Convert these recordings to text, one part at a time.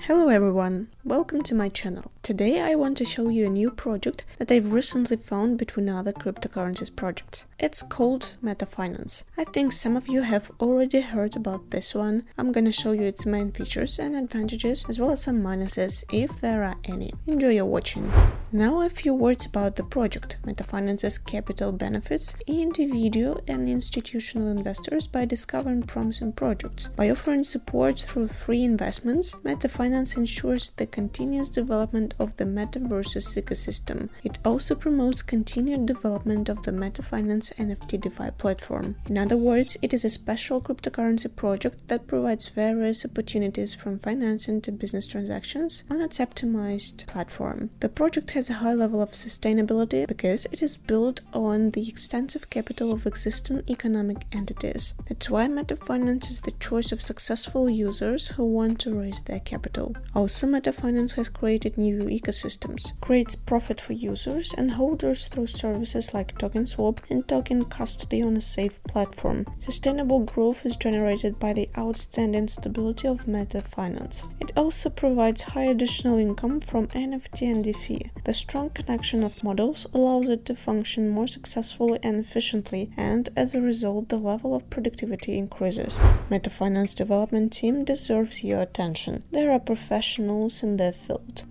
Hello everyone, welcome to my channel. Today I want to show you a new project that I've recently found between other cryptocurrencies projects. It's called MetaFinance. I think some of you have already heard about this one. I'm gonna show you its main features and advantages as well as some minuses if there are any. Enjoy your watching. Now a few words about the project. MetaFinance's capital benefits individual and institutional investors by discovering promising projects. By offering support through free investments, MetaFinance ensures the continuous development of the metaverse's ecosystem. It also promotes continued development of the MetaFinance NFT DeFi platform. In other words, it is a special cryptocurrency project that provides various opportunities from financing to business transactions on its optimized platform. The project has has a high level of sustainability because it is built on the extensive capital of existing economic entities. That's why MetaFinance is the choice of successful users who want to raise their capital. Also, MetaFinance has created new ecosystems, creates profit for users and holders through services like token swap and token custody on a safe platform. Sustainable growth is generated by the outstanding stability of MetaFinance. It also provides high additional income from NFT and DeFi. The strong connection of models allows it to function more successfully and efficiently, and as a result, the level of productivity increases. MetaFinance development team deserves your attention. There are professionals in their field.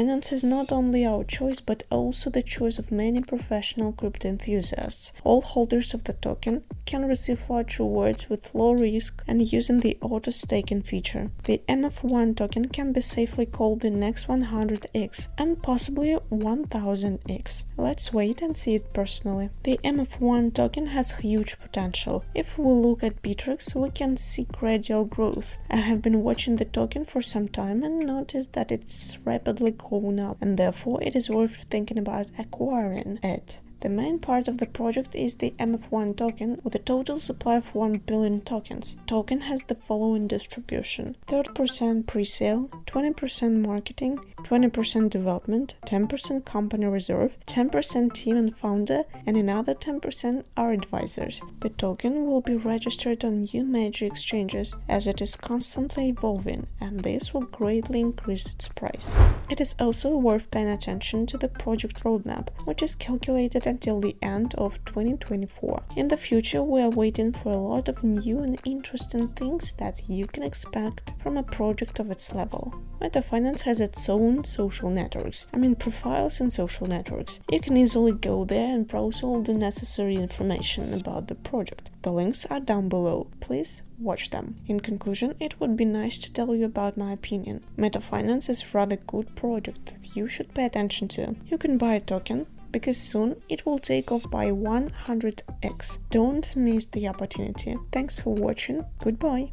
MetaFinance is not only our choice, but also the choice of many professional crypto enthusiasts. All holders of the token can receive large rewards with low risk and using the auto staking feature. The MF1 token can be safely called the next 100x and possibly 1000x. Let's wait and see it personally. The MF1 token has huge potential. If we look at Bittrex, we can see gradual growth. I have been watching the token for some time and noticed that it's rapidly going up and therefore it is worth thinking about acquiring it. The main part of the project is the MF1 token with a total supply of 1 billion tokens. Token has the following distribution 30% pre-sale, 20% marketing, 20% development, 10% company reserve, 10% team and founder, and another 10% are advisors. The token will be registered on new major exchanges as it is constantly evolving and this will greatly increase its price. It is also worth paying attention to the project roadmap, which is calculated until the end of 2024. In the future, we are waiting for a lot of new and interesting things that you can expect from a project of its level. MetaFinance has its own social networks, I mean profiles and social networks. You can easily go there and browse all the necessary information about the project. The links are down below, please watch them. In conclusion, it would be nice to tell you about my opinion. MetaFinance is rather good project that you should pay attention to. You can buy a token, because soon it will take off by 100x. Don't miss the opportunity. Thanks for watching, goodbye!